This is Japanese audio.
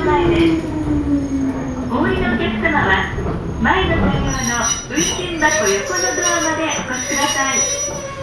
前です。お降りのお客様は前の車両の運賃箱横のドアまでお越しください。